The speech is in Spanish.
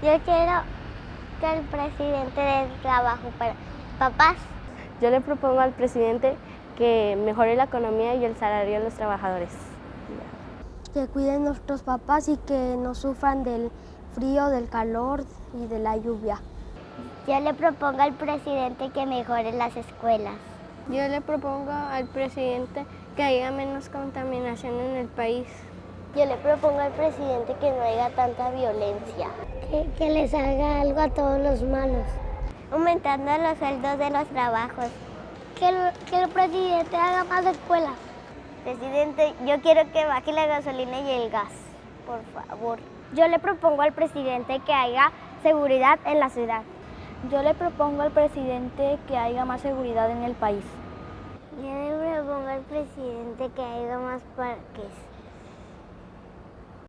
Yo quiero que el presidente dé trabajo para papás. Yo le propongo al presidente que mejore la economía y el salario de los trabajadores. Que cuiden nuestros papás y que no sufran del frío, del calor y de la lluvia. Yo le propongo al presidente que mejore las escuelas. Yo le propongo al presidente que haya menos contaminación en el país. Yo le propongo al presidente que no haya tanta violencia. Que, que les haga algo a todos los malos. Aumentando los sueldos de los trabajos. Que el, que el presidente haga más escuelas. Presidente, yo quiero que baje la gasolina y el gas, por favor. Yo le propongo al presidente que haya seguridad en la ciudad. Yo le propongo al presidente que haya más seguridad en el país. Yo le propongo al presidente que haya más parques.